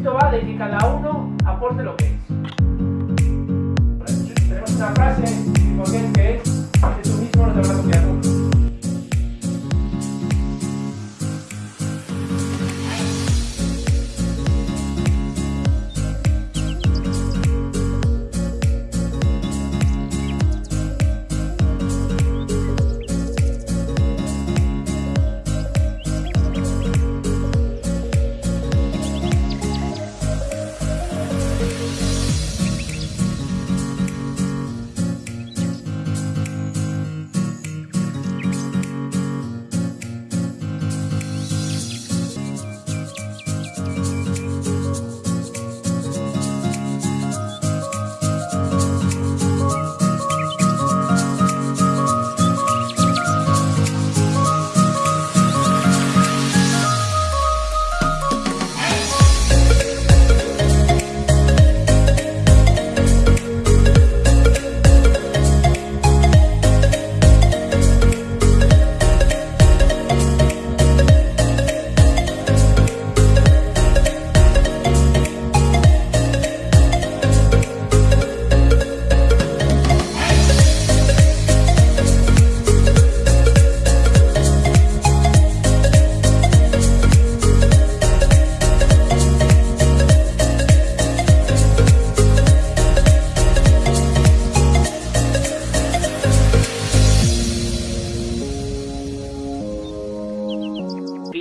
esto va de que cada uno aporte lo que es.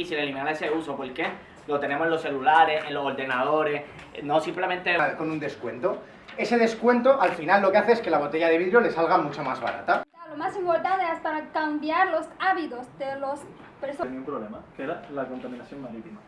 Difícil eliminar ese uso porque lo tenemos en los celulares, en los ordenadores, no simplemente... con un descuento. Ese descuento al final lo que hace es que la botella de vidrio le salga mucho más barata. Lo más importante es para cambiar los hábitos de los personas. Tenía un problema, que era la contaminación marítima.